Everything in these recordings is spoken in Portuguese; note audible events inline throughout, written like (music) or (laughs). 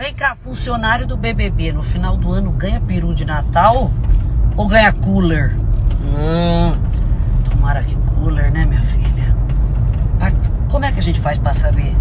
Vem cá, funcionário do BBB, no final do ano ganha peru de Natal ou ganha cooler? Hum, tomara que cooler, né, minha filha? Mas como é que a gente faz pra saber?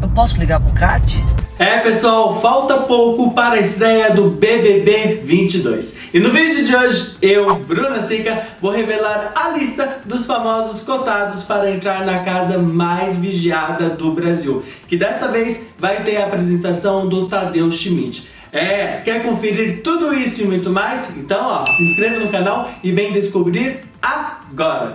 Eu posso ligar pro Cat? É pessoal, falta pouco para a estreia do BBB 22. E no vídeo de hoje, eu, Bruna Sica, vou revelar a lista dos famosos cotados para entrar na casa mais vigiada do Brasil. Que desta vez vai ter a apresentação do Tadeu Schmidt. É, quer conferir tudo isso e muito mais? Então ó, se inscreva no canal e vem descobrir agora!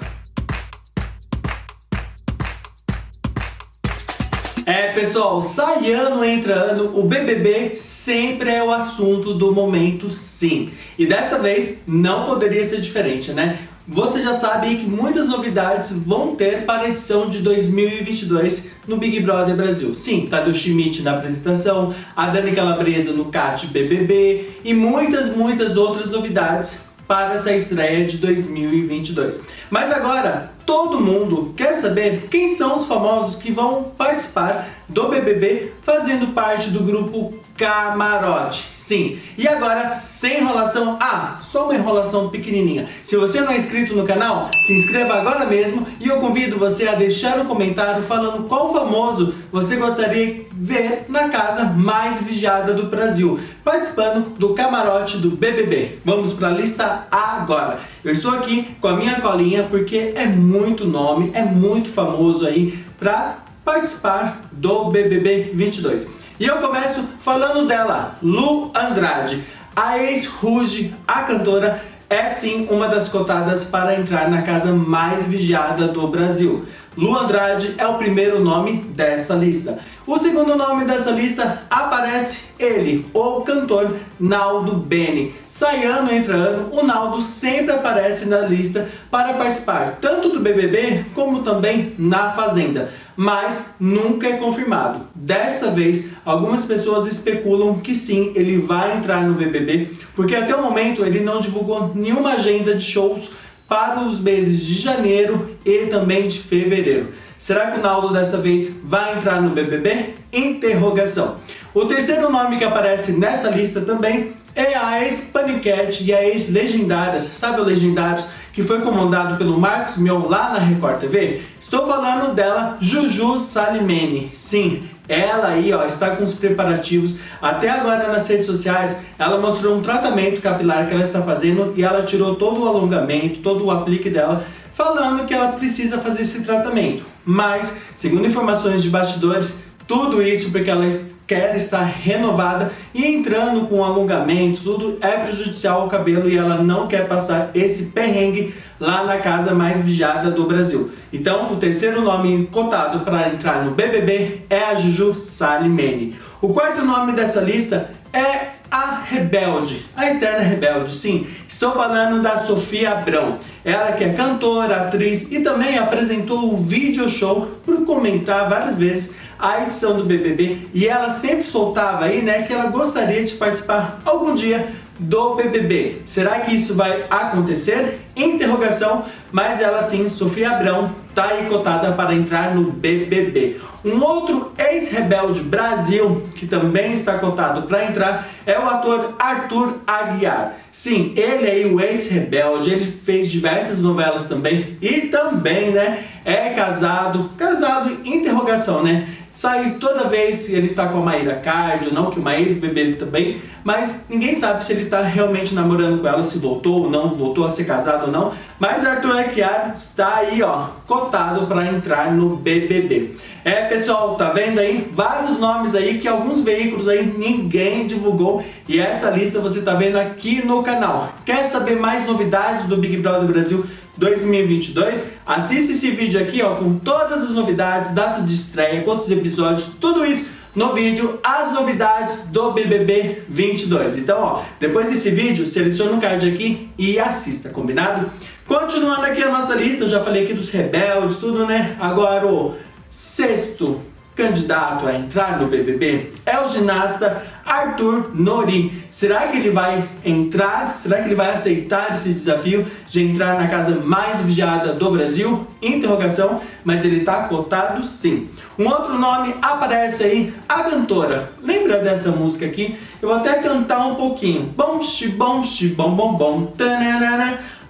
É, pessoal, sai ano, entra ano, o BBB sempre é o assunto do momento sim. E dessa vez não poderia ser diferente, né? Você já sabe que muitas novidades vão ter para a edição de 2022 no Big Brother Brasil. Sim, Tadeu Schmidt na apresentação, a Dani Calabresa no CAT BBB e muitas, muitas outras novidades para essa estreia de 2022. Mas agora, todo mundo quer saber quem são os famosos que vão participar do BBB fazendo parte do grupo Camarote. Sim, e agora, sem enrolação, ah, só uma enrolação pequenininha. Se você não é inscrito no canal, se inscreva agora mesmo e eu convido você a deixar um comentário falando qual famoso você gostaria de ver na casa mais vigiada do Brasil, participando do camarote do BBB. Vamos para a lista agora. Eu estou aqui com a minha colinha porque é muito nome, é muito famoso aí para participar do BBB 22. E eu começo falando dela, Lu Andrade. A ex-Ruge, a cantora, é sim uma das cotadas para entrar na casa mais vigiada do Brasil. Lu Andrade é o primeiro nome desta lista. O segundo nome dessa lista aparece ele, o cantor Naldo Bene. Sai ano, entra ano, o Naldo sempre aparece na lista para participar tanto do BBB como também na Fazenda. Mas nunca é confirmado. Desta vez, algumas pessoas especulam que sim, ele vai entrar no BBB, porque até o momento ele não divulgou nenhuma agenda de shows para os meses de janeiro e também de fevereiro. Será que o Naldo dessa vez vai entrar no BBB? Interrogação. O terceiro nome que aparece nessa lista também é a ex-Paniquete e a ex-Legendárias. Sabe o Legendários? Que foi comandado pelo Marcos Mion lá na Record TV? Estou falando dela, Juju Salimene. Sim, ela aí ó, está com os preparativos, até agora nas redes sociais, ela mostrou um tratamento capilar que ela está fazendo e ela tirou todo o alongamento, todo o aplique dela, falando que ela precisa fazer esse tratamento. Mas, segundo informações de bastidores, tudo isso porque ela quer estar renovada e entrando com alongamento, tudo é prejudicial ao cabelo e ela não quer passar esse perrengue lá na casa mais vigiada do Brasil. Então, o terceiro nome cotado para entrar no BBB é a Juju Salimene. O quarto nome dessa lista é a Rebelde, a Eterna Rebelde, sim. Estou falando da Sofia Abrão. Ela que é cantora, atriz e também apresentou o video show por comentar várias vezes a edição do BBB e ela sempre soltava aí, né, que ela gostaria de participar algum dia do BBB. Será que isso vai acontecer? Interrogação, mas ela sim, Sofia Abrão, tá aí cotada para entrar no BBB. Um outro ex-rebelde Brasil que também está cotado para entrar é o ator Arthur Aguiar. Sim, ele aí, o ex-rebelde, ele fez diversas novelas também e também, né, é casado, casado, interrogação, né? Sai toda vez ele tá com a Maíra Cardio, não que uma ex-bebê também, mas ninguém sabe se ele tá realmente namorando com ela, se voltou ou não, voltou a ser casado ou não. Mas Arthur Aguiar está aí, ó, cotado para entrar no BBB. É, pessoal, tá vendo aí? Vários nomes aí que alguns veículos aí ninguém divulgou e essa lista você tá vendo aqui no canal. Quer saber mais novidades do Big Brother Brasil? 2022, assista esse vídeo aqui ó, com todas as novidades, data de estreia, quantos episódios, tudo isso no vídeo As Novidades do BBB 22. Então, ó, depois desse vídeo, seleciona o card aqui e assista, combinado? Continuando aqui a nossa lista, eu já falei aqui dos rebeldes, tudo, né? Agora o sexto candidato a entrar no BBB é o ginasta Arthur Nori. Será que ele vai entrar? Será que ele vai aceitar esse desafio de entrar na casa mais vigiada do Brasil? Interrogação, mas ele está cotado sim. Um outro nome aparece aí, a cantora. Lembra dessa música aqui? Eu vou até cantar um pouquinho. Bom, xibom, xibom, bom, bom.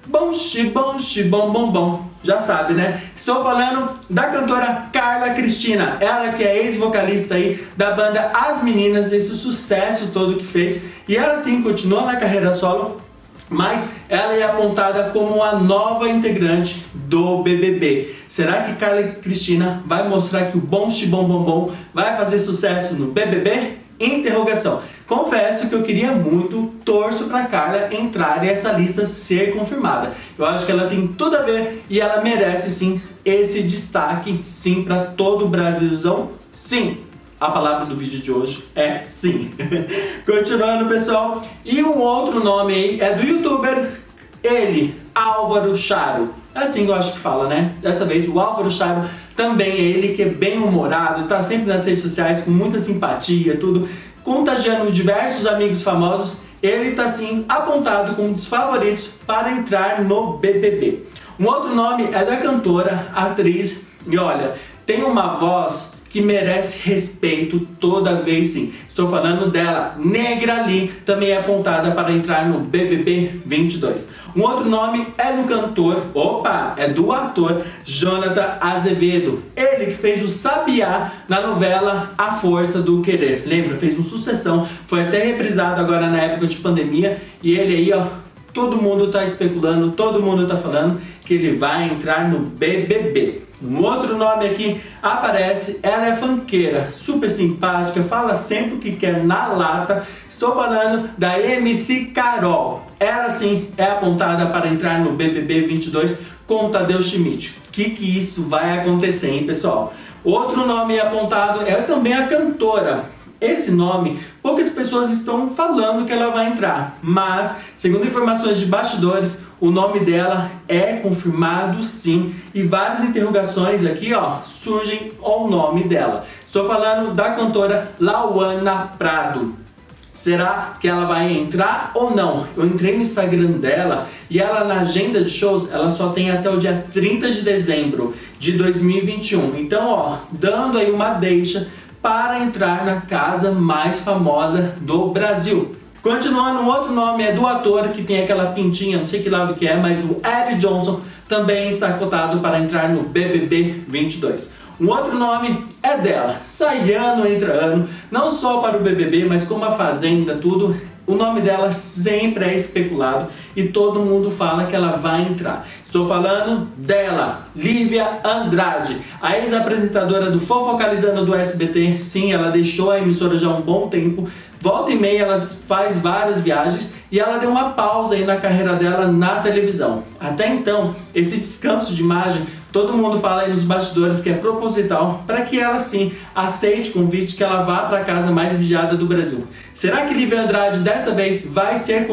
Bom, xibom, xibom, bom, bom. Já sabe, né? Estou falando da cantora Carla Cristina. Ela que é ex-vocalista aí da banda As Meninas, esse sucesso todo que fez. E ela sim continua na carreira solo, mas ela é apontada como a nova integrante do BBB. Será que Carla Cristina vai mostrar que o bom xibom bom bom vai fazer sucesso no BBB? Interrogação. Confesso que eu queria muito, torço para Carla entrar e essa lista ser confirmada. Eu acho que ela tem tudo a ver e ela merece sim esse destaque, sim, para todo o Brasilzão, sim. A palavra do vídeo de hoje é sim. (laughs) Continuando, pessoal. E um outro nome aí é do youtuber, ele, Álvaro Charo. É assim eu acho que fala, né? Dessa vez o Álvaro Charo também é ele que é bem humorado, tá sempre nas redes sociais com muita simpatia, tudo contagiando diversos amigos famosos, ele está sim apontado como um dos favoritos para entrar no BBB. Um outro nome é da cantora, atriz, e olha, tem uma voz que merece respeito toda vez sim. Estou falando dela, Negra Lee, também é apontada para entrar no BBB 22. Um outro nome é do cantor, opa, é do ator Jonathan Azevedo. Ele que fez o Sabiá na novela A Força do Querer. Lembra? Fez uma sucessão, foi até reprisado agora na época de pandemia. E ele aí, ó, todo mundo está especulando, todo mundo está falando que ele vai entrar no BBB. Um outro nome aqui aparece, ela é fanqueira, super simpática, fala sempre o que quer na lata. Estou falando da MC Carol. Ela sim é apontada para entrar no BBB 22 com Tadeu Schmidt. O que, que isso vai acontecer, hein, pessoal? Outro nome apontado é também a cantora esse nome, poucas pessoas estão falando que ela vai entrar, mas, segundo informações de bastidores, o nome dela é confirmado sim, e várias interrogações aqui ó, surgem ao nome dela. Estou falando da cantora Lauana Prado. Será que ela vai entrar ou não? Eu entrei no Instagram dela e ela na agenda de shows, ela só tem até o dia 30 de dezembro de 2021. Então, ó, dando aí uma deixa para entrar na casa mais famosa do Brasil. Continuando, um outro nome é do ator que tem aquela pintinha, não sei que lado que é, mas o Ed Johnson também está cotado para entrar no BBB 22. Um outro nome é dela, sai ano entra ano, não só para o BBB, mas como a Fazenda, tudo, o nome dela sempre é especulado e todo mundo fala que ela vai entrar. Estou falando dela, Lívia Andrade, a ex-apresentadora do Fofocalizando do SBT. Sim, ela deixou a emissora já há um bom tempo. Volta e meia ela faz várias viagens e ela deu uma pausa aí na carreira dela na televisão. Até então, esse descanso de imagem Todo mundo fala aí nos bastidores que é proposital para que ela sim aceite o convite que ela vá para a casa mais vigiada do Brasil. Será que Lívia Andrade dessa vez vai ser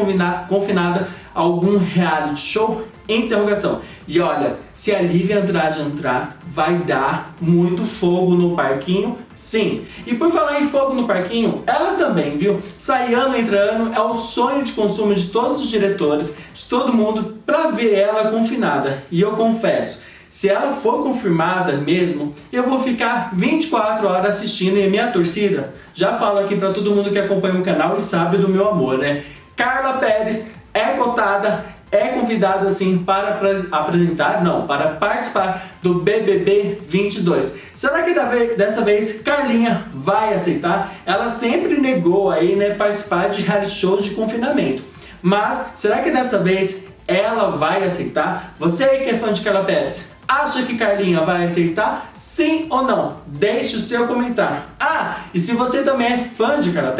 confinada a algum reality show? Interrogação. E olha, se a Lívia Andrade entrar, vai dar muito fogo no parquinho, sim. E por falar em fogo no parquinho, ela também, viu? Sai ano entre ano, é o sonho de consumo de todos os diretores, de todo mundo, para ver ela confinada. E eu confesso, se ela for confirmada mesmo, eu vou ficar 24 horas assistindo e minha torcida, já falo aqui para todo mundo que acompanha o canal e sabe do meu amor, né? Carla Pérez é cotada, é convidada assim para apresentar, não, para participar do BBB 22. Será que dessa vez Carlinha vai aceitar? Ela sempre negou aí, né, participar de reality shows de confinamento. Mas será que dessa vez ela vai aceitar? Você aí que é fã de Carla Pérez, Acha que Carlinha vai aceitar? Sim ou não? Deixe o seu comentário. Ah, e se você também é fã de Carla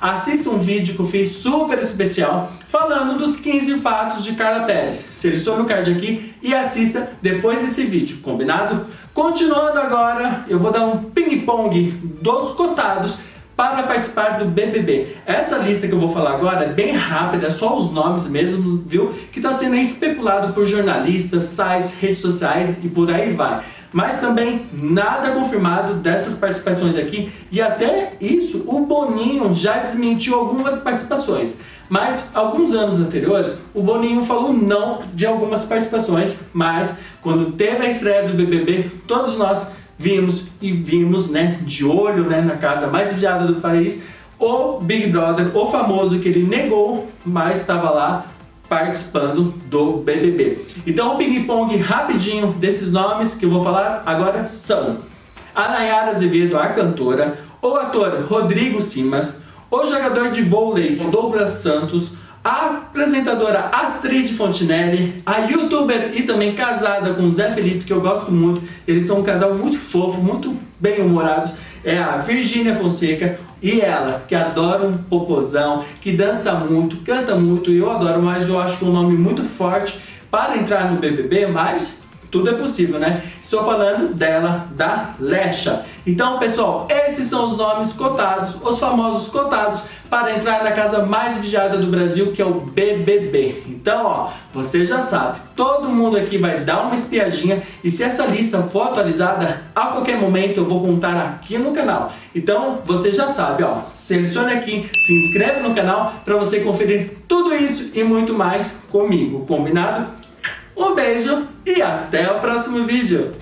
assista um vídeo que eu fiz super especial falando dos 15 fatos de Carla. Selecione o card aqui e assista depois desse vídeo, combinado? Continuando agora, eu vou dar um ping-pong dos cotados para participar do BBB. Essa lista que eu vou falar agora é bem rápida, é só os nomes mesmo, viu? Que está sendo especulado por jornalistas, sites, redes sociais e por aí vai. mas também nada confirmado dessas participações aqui, e até isso o Boninho já desmentiu algumas participações. Mas alguns anos anteriores, o Boninho falou não de algumas participações, mas quando teve a estreia do BBB, todos nós vimos e vimos, né, de olho, né, na casa mais vigiada do país, o Big Brother, o famoso que ele negou, mas estava lá participando do BBB. Então o ping-pong rapidinho desses nomes que eu vou falar agora são a Nayara Azevedo, a cantora, o ator Rodrigo Simas, o jogador de vôlei Douglas Santos, a apresentadora Astrid Fontinelli, a youtuber e também casada com Zé Felipe, que eu gosto muito, eles são um casal muito fofo, muito bem-humorados, é a Virgínia Fonseca e ela, que adora um popozão, que dança muito, canta muito, e eu adoro, mas eu acho que é um nome muito forte para entrar no BBB, mas tudo é possível, né? Estou falando dela, da Lecha. Então, pessoal, esses são os nomes cotados, os famosos cotados, para entrar na casa mais vigiada do Brasil, que é o BBB. Então, ó, você já sabe, todo mundo aqui vai dar uma espiadinha e se essa lista for atualizada, a qualquer momento eu vou contar aqui no canal. Então, você já sabe, ó, selecione aqui, se inscreve no canal para você conferir tudo isso e muito mais comigo, combinado? Um beijo e até o próximo vídeo!